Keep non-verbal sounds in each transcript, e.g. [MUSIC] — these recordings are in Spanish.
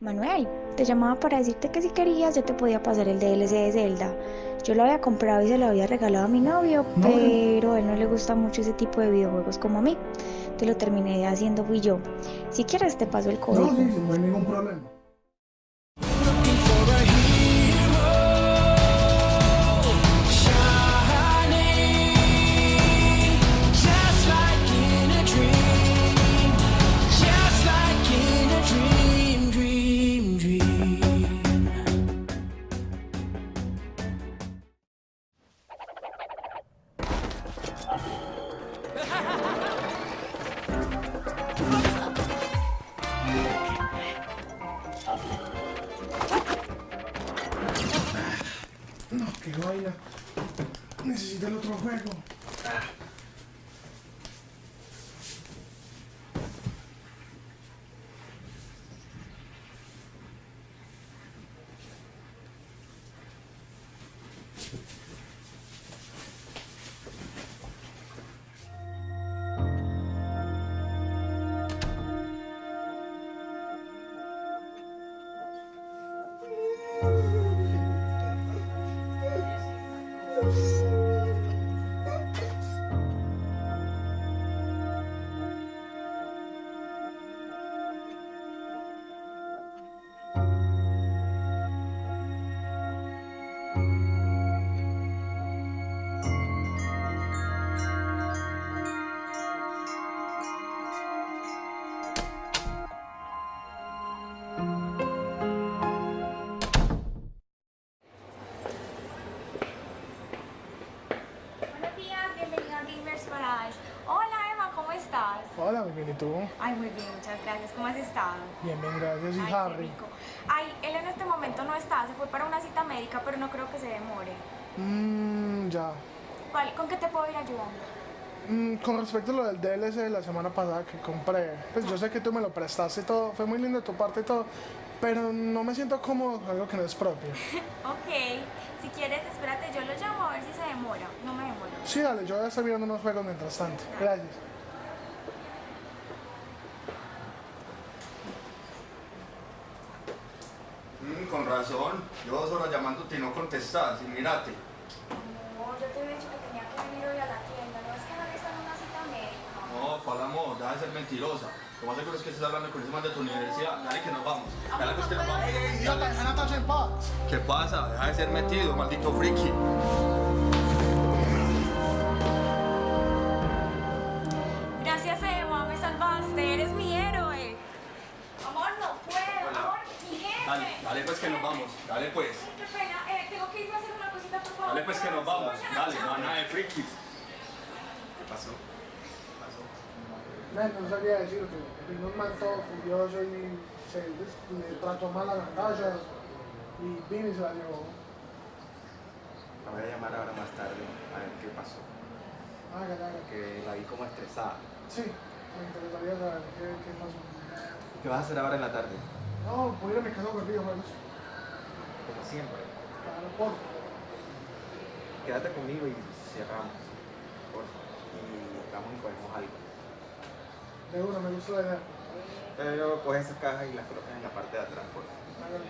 Manuel, te llamaba para decirte que si querías yo te podía pasar el DLC de Zelda. Yo lo había comprado y se lo había regalado a mi novio, No, no. pero a él no le gusta mucho ese tipo de videojuegos como a mí. Te lo terminé haciendo fui yo. Si quieres te paso el código. No, sí, no hay ningún problema. Qué vaina. Necesito el otro juego. Buenos Hola, muy bien, ¿y tú? Ay, muy bien, muchas gracias. ¿Cómo has estado? Bien, bien, gracias. Y Ay, qué Harry. rico. Ay, él en este momento no está, se fue para una cita médica, pero no creo que se demore. Mmm, ya. ¿Cuál- ¿Con qué te puedo ir ayudando? Mm, con respecto a lo del DLC de la semana pasada que compré, pues yo sé que tú me lo prestaste y todo, fue muy lindo de tu parte y todo, pero no me siento cómodo con algo que no es propio. [LAUGHS] Ok, si quieres, espérate, yo lo llamo a ver si se demora. No me demoro. Sí, dale, yo voy a estar viendo unos juegos mientras tanto. Gracias. Mm, con razón. Yo dos horas llamándote y no contestas. Y mírate. No, yo te había dicho que tenía que venir hoy a la tienda. No es que no está en una cita médica. No, ¿cuál amor? Deja de ser mentirosa. Lo más seguro es que estés hablando con ese man de tu universidad. Dale que nos vamos. Dale que nos vamos. Idiota, deja a Natasha en paz. ¿Qué pasa? Deja de ser metido, maldito friki. Gracias Emma, me salvaste, eres mi héroe. Amor, no puedo, Hola. amor, mi jefe. Dale, dale pues que nos vamos. Dale pues. Qué pena, eh, tengo que irme a hacer una cosita, por favor. Dale pues que nos vamos. Dale, no nada de frikis. ¿Qué pasó? ¿Qué pasó? Man, no sabía decirte. Vino un man todo furioso y se le trató mal a Natasha y vino y se la llevó. La voy a llamar ahora más tarde a ver qué pasó. Hágale, hágale. Que la vi como estresada. Sí, me interesaría saber qué, qué pasó. ¿Qué vas a hacer ahora en la tarde? No, voy a ir a mi casa con videojuegos. Como siempre. Claro, por. Quédate conmigo y cerramos. Por favor. Y vamos y cogemos algo. De una, me gusta la idea. Pero coge esas cajas y las colocas en la parte de atrás, por favor.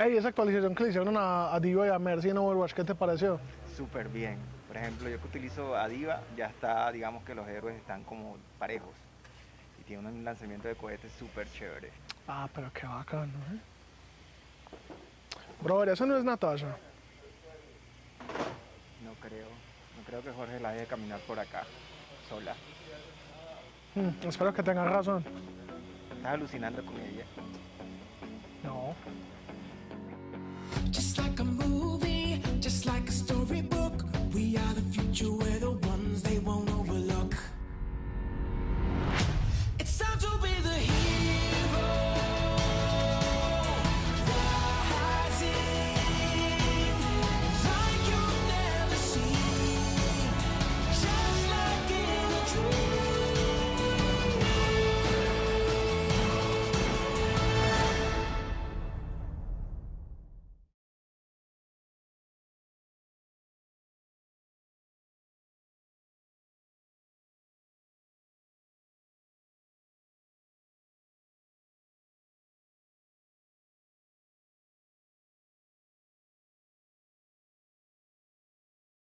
Hágale. Ey, esa actualización que le hicieron a, a Diva y a Mercy en Overwatch, ¿qué te pareció? Súper bien. Por ejemplo, yo que utilizo a Diva, ya está, digamos que los héroes están como parejos. Y tiene un lanzamiento de cohetes súper chévere. Ah, pero qué bacano, ¿eh? Brother, eso no es Natasha. No creo. No creo que Jorge la deje caminar por acá, sola. Hmm, espero que tengas razón. Estás alucinando con ella. No. Just like a movie, just like a storybook. We are the future where the